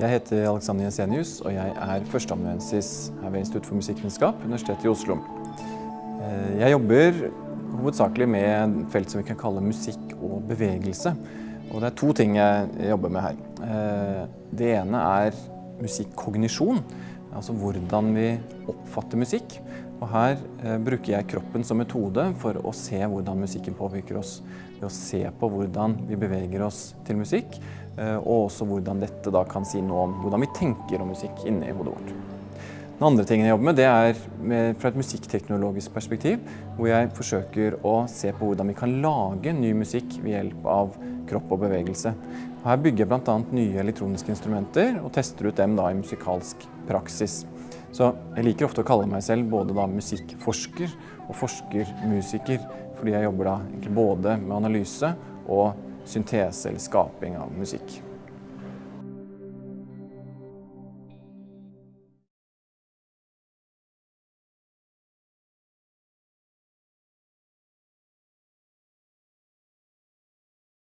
Jeg heter Alexander Jensenius, og jeg er førsteamanuensis her ved Institutt for musikkvitenskap, Universitetet i Oslo. Eh, jeg jobber hovedsakelig med felt som vi kan kalle musikk og bevegelse. Og det er to ting jeg jobber med her. Eh, det ene er musikkognisjon, altså hvordan vi oppfatter musikk. Og her eh, bruker jeg kroppen som metode for å se hvordan musikken påvirker oss. Ved å se på hvordan vi beveger oss til musikk, eh, og også hvordan dette da kan si noe om hvordan vi tenker om musikk inne i hodet vårt. Den andre tingen jeg jobber med, det er med, fra et musikkteknologisk perspektiv, hvor jeg forsøker å se på hvordan vi kan lage ny musikk ved hjelp av kropp og bevegelse. Her bygger jeg bl.a. nye elektroniske instrumenter og tester ut dem da i musikalsk praksis. Så jeg liker ofte å kalle meg selv både da musikkforsker og forskermusiker, fordi jeg jobber da både med analyse og syntese eller skaping av musikk.